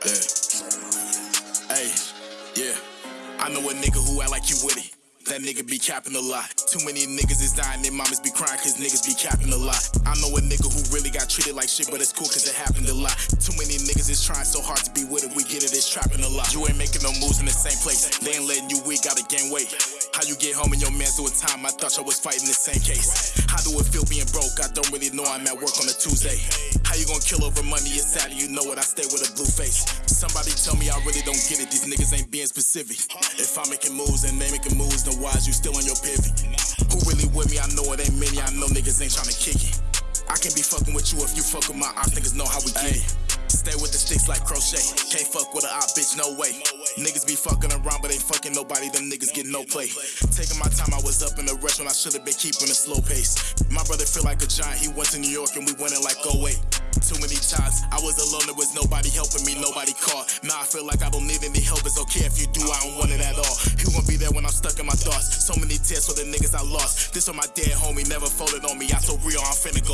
Hey, Hey, yeah. I know a nigga who act like you with it. That nigga be capping a lot. Too many niggas is dying, their mamas be crying cause niggas be capping a lot. I know a nigga who really got treated like shit, but it's cool cause it happened a lot. Too many niggas is trying so hard to be with it, we get it, it's trapping a lot. You ain't making no moves in the same place, they ain't letting you We gotta gain weight. How you get home and your man's doing time? I thought y'all was fighting the same case. How do it feel being broke? I don't really know, I'm at work on a Tuesday. How you gonna kill over money? It's sad, you know it. I stay with a blue face. Somebody tell me I really don't get it. These niggas ain't being specific. If I'm making moves and they making moves, then why is you still on your pivot? Who really with me? I know it ain't many. I know niggas ain't trying to kick it. I can be fucking with you if you fuck with my ops. Niggas know how we get it. Stay with the sticks like crochet. Can't fuck with a op, bitch, no way. Niggas be fucking around, but ain't fucking nobody. Them niggas get no play. Taking my time, I was up in the rush when I should've been keeping a slow pace. My brother feel like a giant. He went to New York and we went in like, oh wait. Too many times I was alone, there was nobody helping me, nobody caught. Now I feel like I don't need any help. It's okay if you do, I don't want it at all. Who gon' be there when I'm stuck in my thoughts? So many tears for the niggas I lost. This for my dead homie, never folded on me. I so real, I'm finna